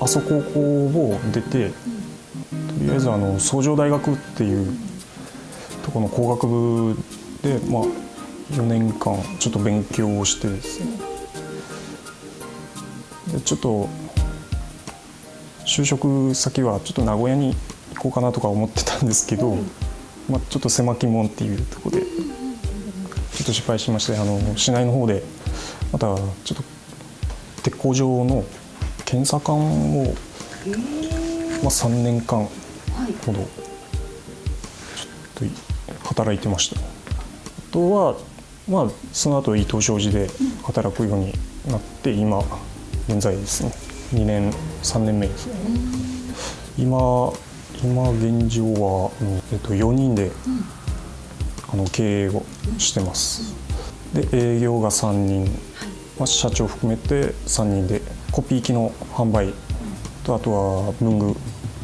阿蘇高校を出て、とりあえずあの崇城大学っていうとこの工学部で、まあ、4年間ちょっと勉強をしてですねでちょっと就職先はちょっと名古屋に行こうかなとか思ってたんですけど、まあ、ちょっと狭き門っていうところでちょっと失敗しましてあの市内の方でまたちょっと鉄工場の検査官を、まあ、3年間ほどちょっと働いてました。あとは、まあ、その後伊藤商事で働くようになって今現在ですね。2年3年目です今今現状は、うんえっと、4人で、あの経営をしてます。で営業が3人、まあ、社長含めて3人でコピー機の販売とあとは文具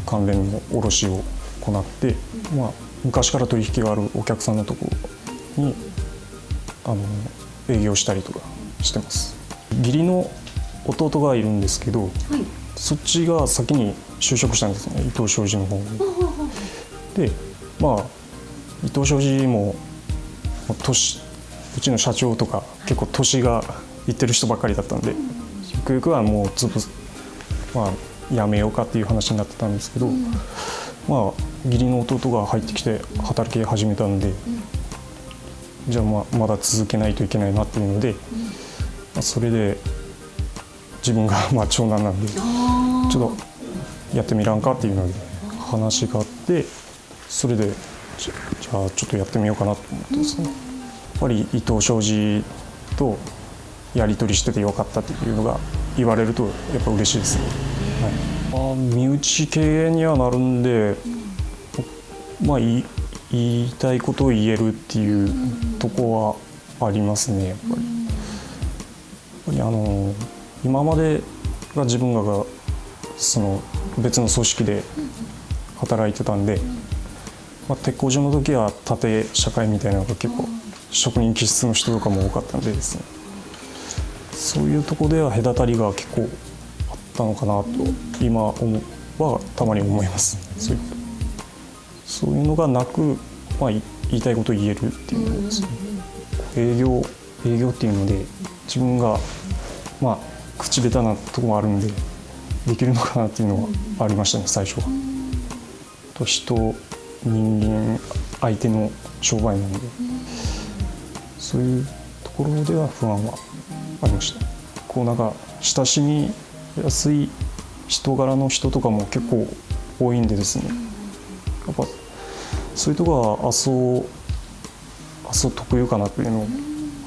関連の卸を行って、まあ、昔から取引があるお客さんのところにあの営業したりとかしてます。義理の弟がいるんですけどはい。そっちが先に就職したんですね伊藤商事の方に。でまあ伊藤商事もまあ年うちの社長とか結構年がいってる人ばっかりだったんでゆくゆくはもうつぶまあやめようかっていう話になってたんですけど、まあ義理の弟が入ってきて働き始めたんで、じゃあまあまだ続けないといけないなっていうので、まあそれで自分が まあ長男なんで。あちょっとやってみらんかっていうので話があってそれでじゃじゃあちょっとやってみようかなと思ってですね。やっぱり伊藤商事とやり取りしててよかったっていうのが言われるとやっぱ嬉しいですね、はい、あ身内経営にはなるんでまあ言い言いたいことを言えるっていうとこはありますねやっぱり。やっぱりあの今までが自分らがその別の組織で働いてたんで、まあ、鉄工所の時は縦社会みたいなのが結構職人気質の人とかも多かったんでですね。そういうとこでは隔たりが結構あったのかなと今思うはたまに思います。そういうそういうのがなく、まあ、言いたいことを言えるっていうのですね。営業営業っていうので自分がまあ口下手なとこもあるんでできるのかなっていうのはありましたね最初は。と人人間相手の商売なんで。そういうところでは不安はありました。こうなんか親しみやすい人柄の人とかも結構多いんでですね。やっぱそういうところは阿蘇阿蘇特有かなというの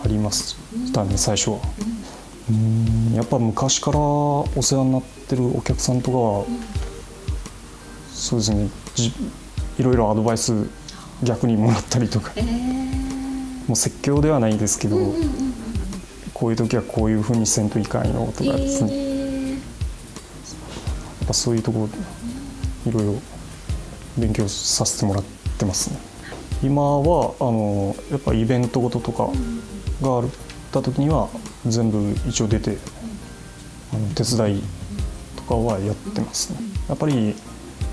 ありましたね最初は。うん。やっぱ昔からお世話になってるお客さんとかは、そうですねじいろいろアドバイス逆にもらったりとか。えー。もう説教ではないですけど、うんうんうんこういう時はこういうふうにせんといかんよとかですね、やえー。っぱそういうところいろいろ勉強させてもらってますね。今はあのやっぱイベントごととかがあった時には全部一応出てあの手伝いとかはやってますね。やっぱり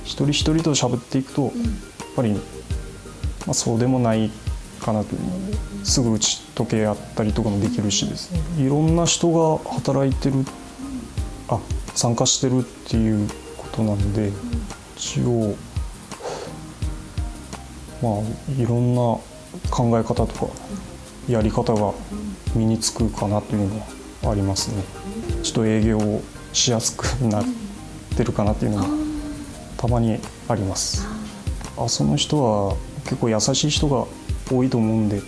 一人一人と喋っていくとやっぱり、まあ、そうでもないかなと。いうすぐ打ち解け合ったりとかもできるしですね。いろんな人が働いてるあ参加してるっていうことなんで一応まあいろんな考え方とかやり方が身につくかなというのはありますね。ちょっと営業をしやすくなってるかなっていうのもたまにあります。あその人は結構優しい人が多いと思うんで、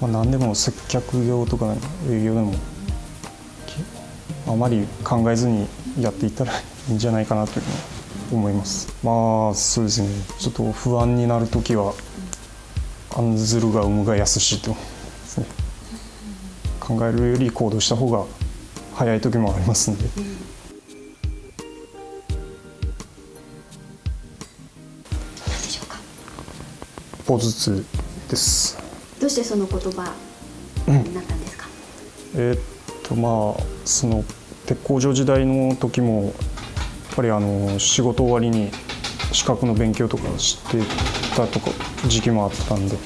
まあ、何でも接客業とか営業でもあまり考えずにやっていったらいいんじゃないかなというふうに思います。まあそうですね。ちょっと不安になる時は案ずるが生むが安しとね。考えるより行動した方が早い時もありますんで。歩ずつです。どうしてその言葉になったんですか、えーっとまあその鉄工所時代の時もやっぱりあの仕事終わりに資格の勉強とかしてたとか時期もあったんで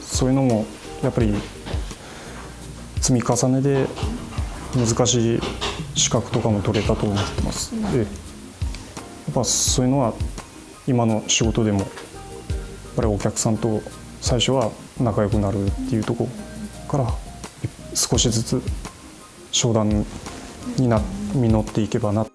そういうのもやっぱり積み重ねで難しい資格とかも取れたと思ってます。でやっぱそういうのは今の仕事でもぱりお客さんと最初は仲良くなるっていうところから少しずつ商談にな実っていけばな。